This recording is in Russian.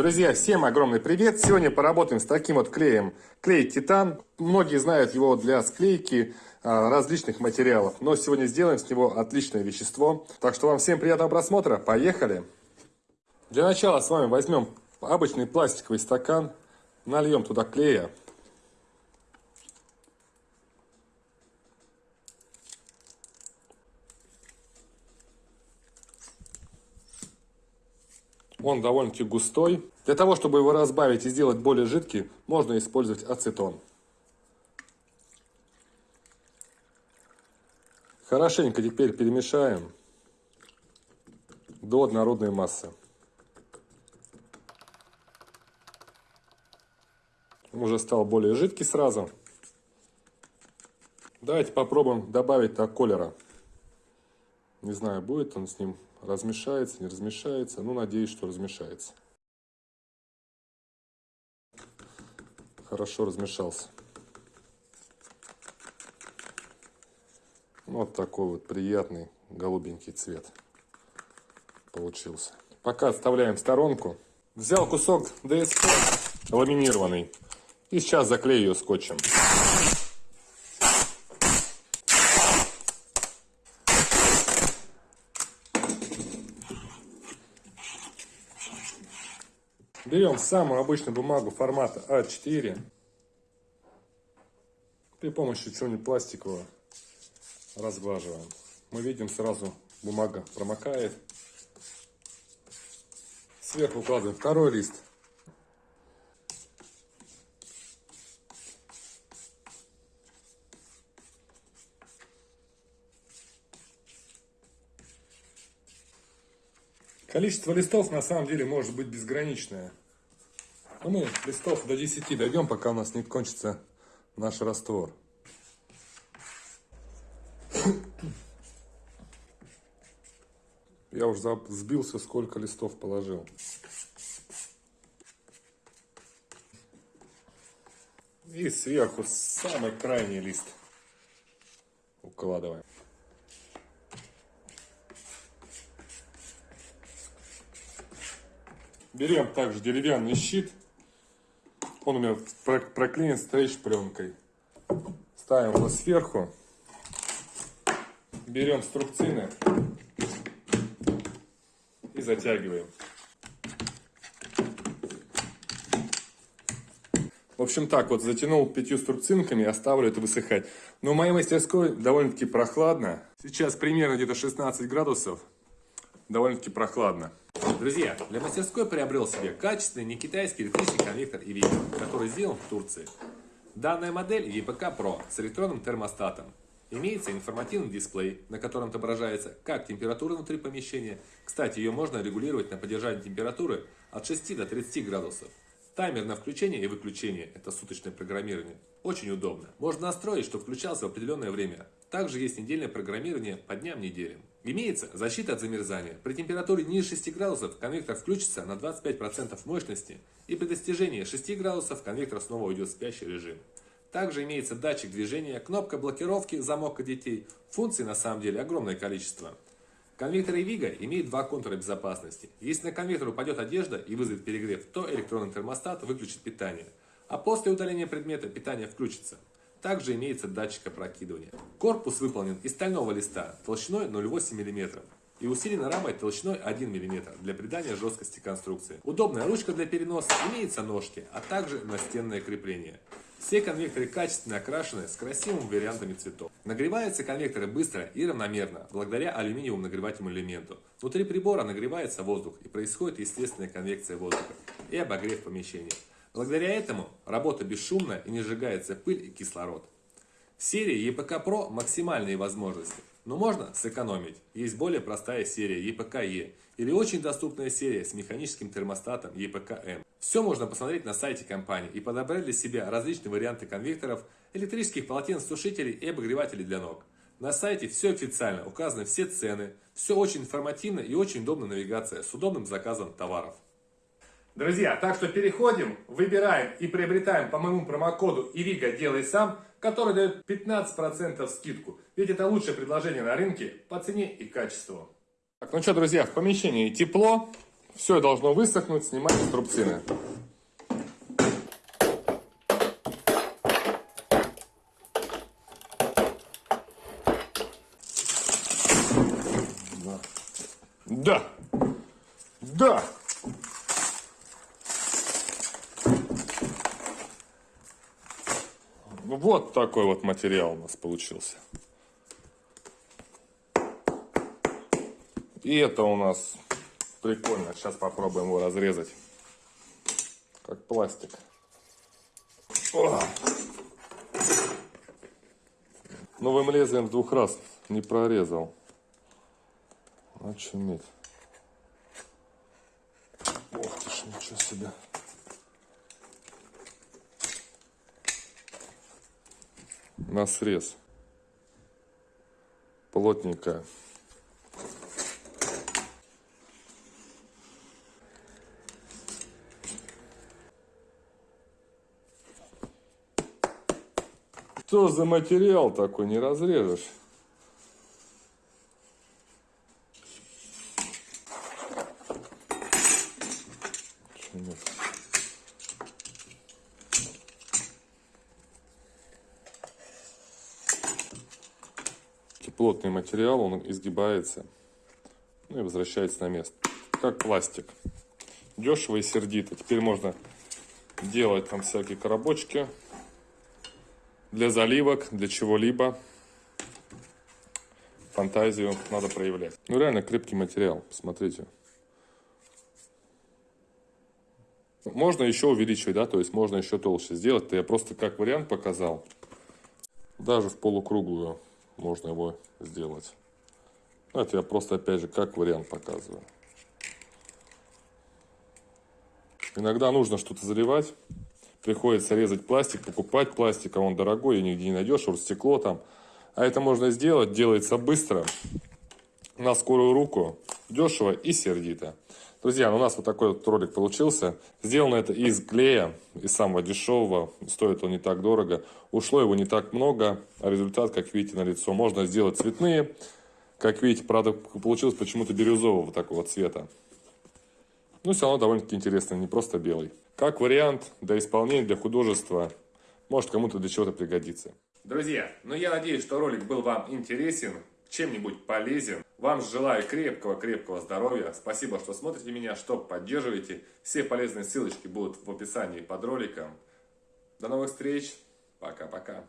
Друзья, всем огромный привет! Сегодня поработаем с таким вот клеем. Клей Титан. Многие знают его для склейки а, различных материалов. Но сегодня сделаем с него отличное вещество. Так что вам всем приятного просмотра. Поехали! Для начала с вами возьмем обычный пластиковый стакан. Нальем туда клея. Он довольно-таки густой. Для того, чтобы его разбавить и сделать более жидкий, можно использовать ацетон. Хорошенько теперь перемешаем до однородной массы. Он уже стал более жидкий сразу. Давайте попробуем добавить так колера. Не знаю, будет он с ним размешается, не размешается. Ну, надеюсь, что размешается. Хорошо размешался. Вот такой вот приятный голубенький цвет получился. Пока оставляем в сторонку. Взял кусок ДСП ламинированный. И сейчас заклею ее скотчем. Берем самую обычную бумагу формата А4. При помощи чего-нибудь пластикового разглаживаем. Мы видим сразу бумага промокает. Сверху укладываем второй лист. Количество листов на самом деле может быть безграничное. Но мы листов до 10 дойдем, пока у нас не кончится наш раствор. Я уже сбился, сколько листов положил. И сверху самый крайний лист укладываем. Берем также деревянный щит. Он у меня проклеен стрейч пленкой. Ставим его сверху. Берем струбцины и затягиваем. В общем так, вот затянул пятью струбцинками, оставлю это высыхать. Но в моей мастерской довольно-таки прохладно. Сейчас примерно где-то 16 градусов. Довольно-таки прохладно. Друзья, для мастерской приобрел себе качественный не китайский электрический конвектор EVP, который сделан в Турции. Данная модель EVPK Pro с электронным термостатом. Имеется информативный дисплей, на котором отображается как температура внутри помещения. Кстати, ее можно регулировать на поддержание температуры от 6 до 30 градусов. Таймер на включение и выключение – это суточное программирование. Очень удобно. Можно настроить, чтобы включался в определенное время. Также есть недельное программирование по дням неделям. Имеется защита от замерзания. При температуре ниже 6 градусов конвектор включится на 25% мощности и при достижении 6 градусов конвектор снова уйдет в спящий режим. Также имеется датчик движения, кнопка блокировки, замок детей. Функций на самом деле огромное количество. Конвектор Эвига имеет два контура безопасности. Если на конвектор упадет одежда и вызовет перегрев, то электронный термостат выключит питание. А после удаления предмета питание включится. Также имеется датчик опрокидывания. Корпус выполнен из стального листа толщиной 0,8 мм и усилена рамой толщиной 1 мм для придания жесткости конструкции. Удобная ручка для переноса, имеются ножки, а также настенное крепление. Все конвекторы качественно окрашены с красивыми вариантами цветов. Нагреваются конвекторы быстро и равномерно, благодаря алюминиевому нагревательному элементу. Внутри прибора нагревается воздух и происходит естественная конвекция воздуха и обогрев помещения. Благодаря этому работа бесшумная и не сжигается пыль и кислород. В серии EPK Pro максимальные возможности, но можно сэкономить. Есть более простая серия EPK-E или очень доступная серия с механическим термостатом EPK-M. Все можно посмотреть на сайте компании и подобрать для себя различные варианты конвекторов, электрических полотенцесушителей и обогревателей для ног. На сайте все официально, указаны все цены, все очень информативно и очень удобная навигация с удобным заказом товаров. Друзья, так что переходим, выбираем и приобретаем по моему промокоду ИВИГА «Делай сам», который дает 15% скидку. Ведь это лучшее предложение на рынке по цене и качеству. Так, ну что, друзья, в помещении тепло, Все должно высохнуть, снимаем струбцины. Да. Да. Вот такой вот материал у нас получился. И это у нас прикольно. Сейчас попробуем его разрезать. Как пластик. О! Новым лезвием в двух раз не прорезал. Очуметь. Ох ты ж, ничего себе. На срез. Плотненькая. Что за материал такой, не разрежешь? Чё нет? Плотный материал, он изгибается ну и возвращается на место. Как пластик. Дешево и сердито. Теперь можно делать там всякие коробочки для заливок, для чего-либо. Фантазию надо проявлять. Ну реально крепкий материал, посмотрите. Можно еще увеличивать, да, то есть можно еще толще сделать. Это я просто как вариант показал. Даже в полукруглую можно его сделать. Это я просто опять же как вариант показываю. Иногда нужно что-то заливать. Приходится резать пластик, покупать пластик, а он дорогой, и нигде не найдешь, стекло там. А это можно сделать, делается быстро, на скорую руку, дешево и сердито. Друзья, ну, у нас вот такой вот ролик получился. Сделано это из клея, из самого дешевого. Стоит он не так дорого. Ушло его не так много, а результат, как видите, на лицо. Можно сделать цветные. Как видите, правда, получилось почему-то бирюзового такого цвета. Ну, все равно довольно-таки интересно, не просто белый. Как вариант для исполнения, для художества, может кому-то для чего-то пригодится. Друзья, ну я надеюсь, что ролик был вам интересен, чем-нибудь полезен. Вам желаю крепкого-крепкого здоровья. Спасибо, что смотрите меня, что поддерживаете. Все полезные ссылочки будут в описании под роликом. До новых встреч. Пока-пока.